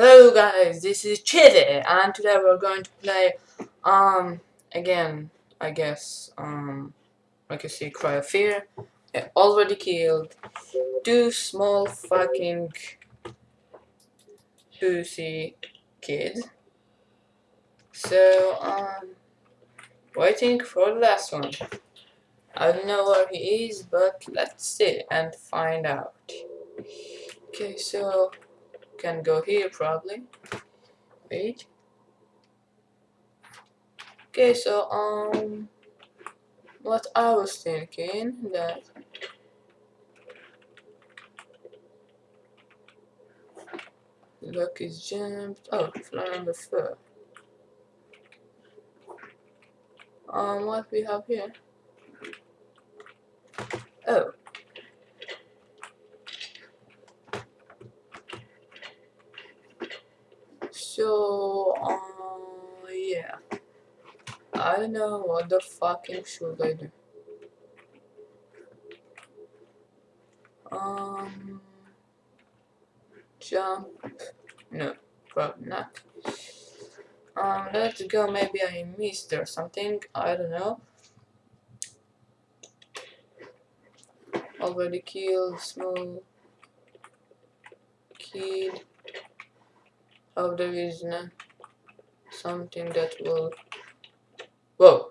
Hello guys, this is Chitty and today we're going to play um again I guess um like you see Cry of Fear. I already killed two small fucking pussy kids. So um waiting for the last one. I don't know where he is but let's see and find out. Okay so can go here probably. Wait. Okay, so um, what I was thinking that look is jumped. Oh, floor number four. Um, what we have here? Oh, So, uh, yeah. I don't know what the fucking should I do. Um, jump. No, probably not. Um, let's go. Maybe I missed or something. I don't know. Already killed small kid. Oh, there is eh? no something that will. Whoa.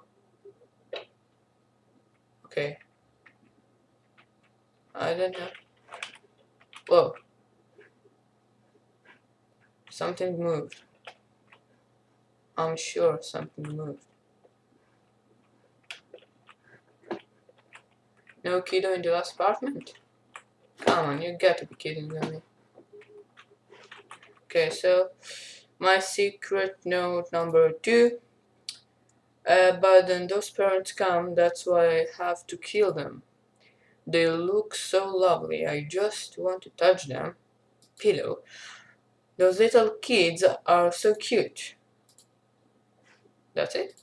Okay. I don't know. Whoa. Something moved. I'm sure something moved. No kiddo in the last apartment? Come on, you got to be kidding me. Okay, so my secret note number two. Uh, but then those parents come, that's why I have to kill them. They look so lovely, I just want to touch them. Pillow. Those little kids are so cute. That's it?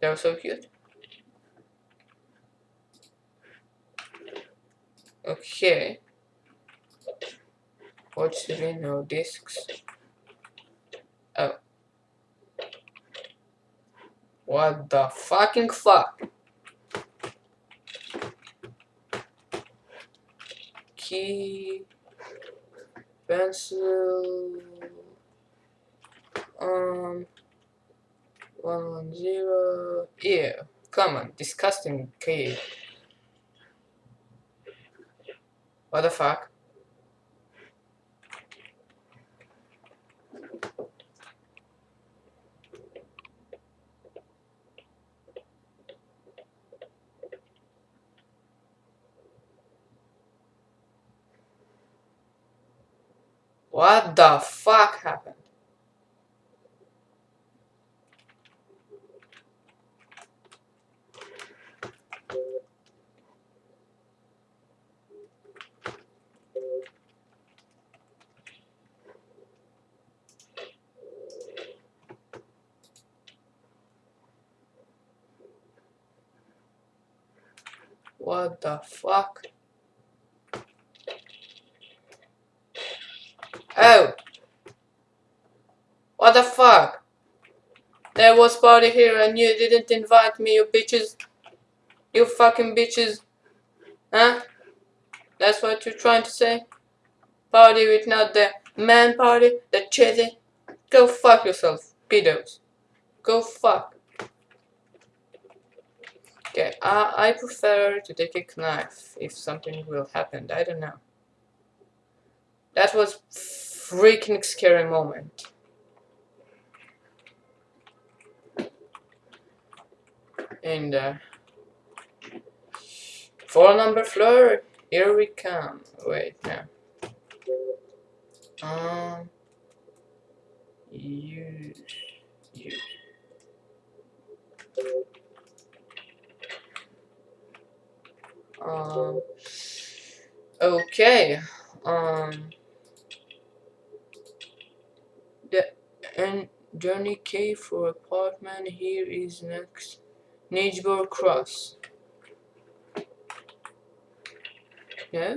They're so cute. Okay. The no discs? Oh. What the fucking fuck? Key, pencil, um, one one zero. Yeah, come on, disgusting key. What the fuck? What the fuck happened? What the fuck? Oh! What the fuck? There was party here and you didn't invite me, you bitches. You fucking bitches. Huh? That's what you're trying to say? Party with not the man party, the chitty. Go fuck yourself, pedos. Go fuck. Okay, I, I prefer to take a knife if something will happen. I don't know. That was freaking scary moment. And uh, four number floor, here we come. Wait, no. Um, use, use. Um, okay. Um, the and Johnny K for apartment here is next Nijbor Cross. Yeah.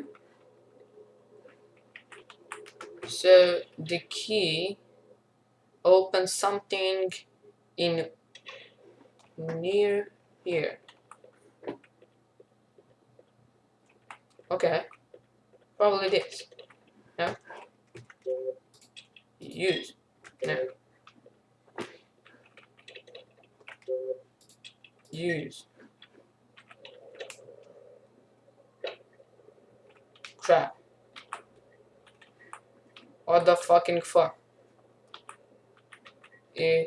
So the key opens something in near here. Okay. Probably this. No? Use. No. Use. Crap. What the fucking fuck? Eh.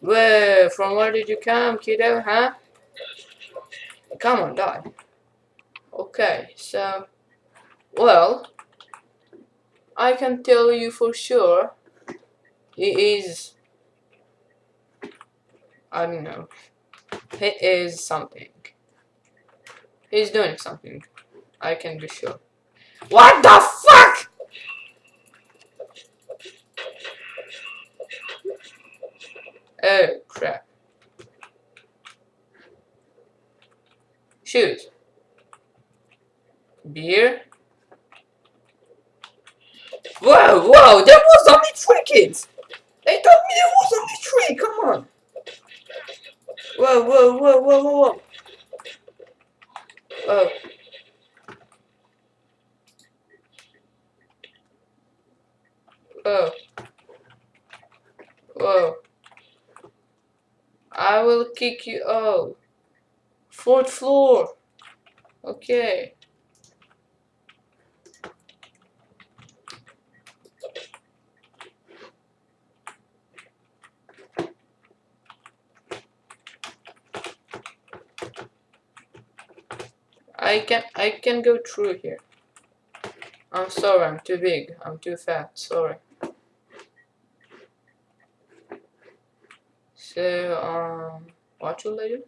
Where? From where did you come, kiddo, huh? Come on, die. Okay, so... Well... I can tell you for sure... He is... I don't know. He is something. He's doing something. I can be sure. What the fuck?! Oh, crap. Shoes. Beer. Whoa, whoa, there was only three kids! They told me there was only three, come on! Whoa, whoa, whoa, whoa, whoa, whoa. Whoa. Whoa. Whoa. I will kick you out. Fourth floor. Okay. I can I can go through here. I'm sorry, I'm too big. I'm too fat. Sorry. So um, what should I do?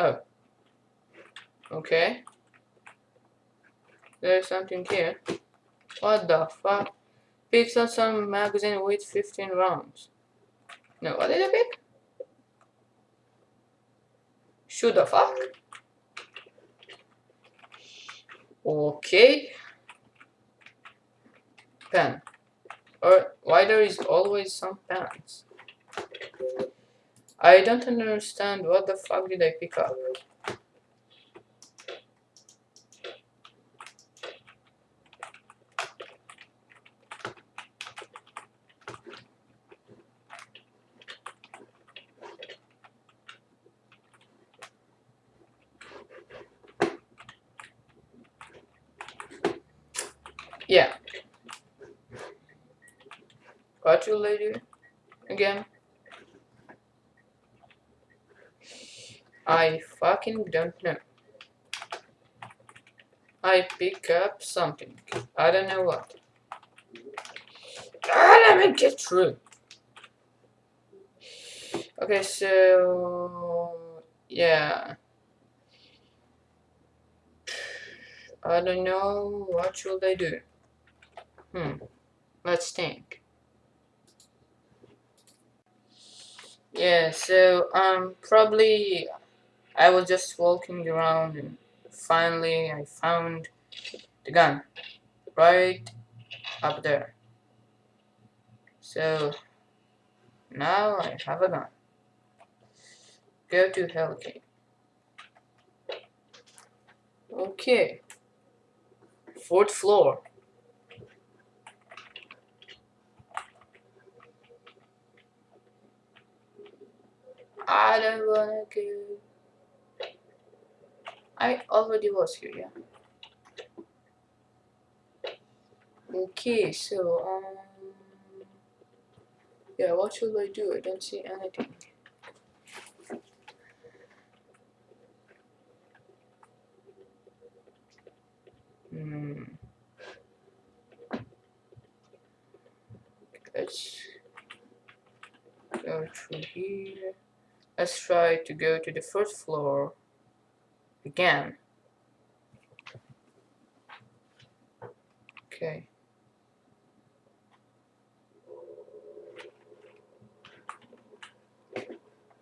Oh. Okay. There's something here. What the fuck? Picks up some magazine with 15 rounds. No, what did I pick? Shoot the fuck? Okay. Pen. Or why there is always some pens? I don't understand what the fuck did I pick up? Yeah. Got you later again. I fucking don't know. I pick up something. I don't know what. Ah, let me get through. Okay, so yeah. I don't know what should I do. Hmm. Let's think. Yeah, so um probably I was just walking around and finally I found the gun right up there. So now I have a gun. Go to Hellgate. Okay. Fourth floor. I don't wanna go. I already was here, yeah. Okay, so, um, yeah, what should I do? I don't see anything. Hmm. Let's go through here. Let's try to go to the first floor again. Okay.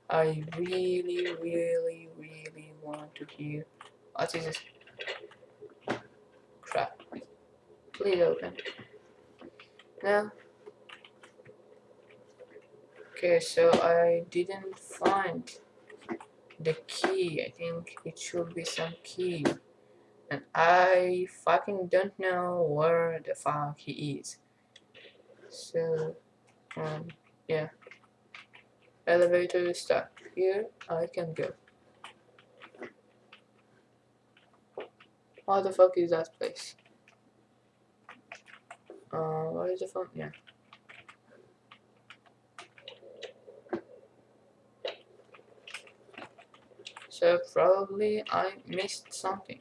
I really, really, really want to here. What is this? Crap. Please open. No. Okay, so I didn't find the key. I think it should be some key. And I fucking don't know where the fuck he is. So, um, yeah. Elevator is stuck. Here, I can go. What the fuck is that place? Uh, what is the phone? Yeah. So probably I missed something.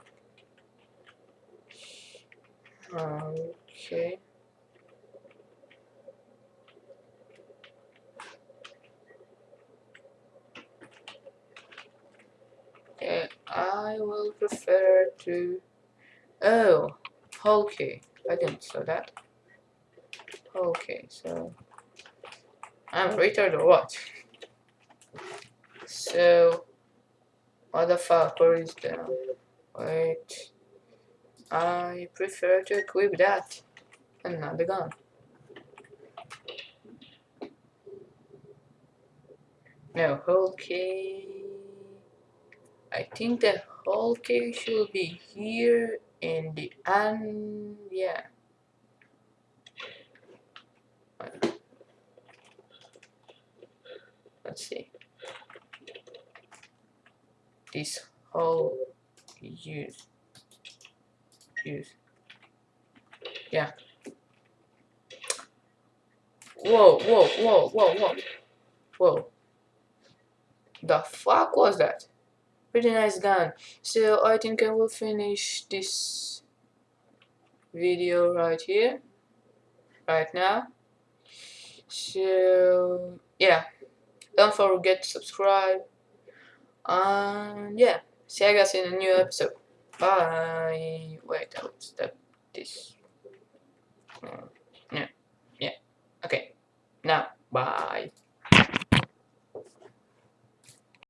Okay. Okay, I will prefer to... Oh, okay. I didn't saw that. Okay, so... I'm retarded or what? So... What the fuck, where is the... Wait... I prefer to equip that and not the gun. No, whole. I think the whole key should be here in the end. Yeah. Let's see. This whole use use. Yeah. Whoa, whoa, whoa, whoa, whoa. Whoa. The fuck was that? Pretty nice gun. So I think I will finish this video right here. Right now. So yeah. Don't forget to subscribe. And yeah, see you guys in a new episode. Bye. Wait, I'll stop this. Yeah, Yeah. Okay. Now, bye.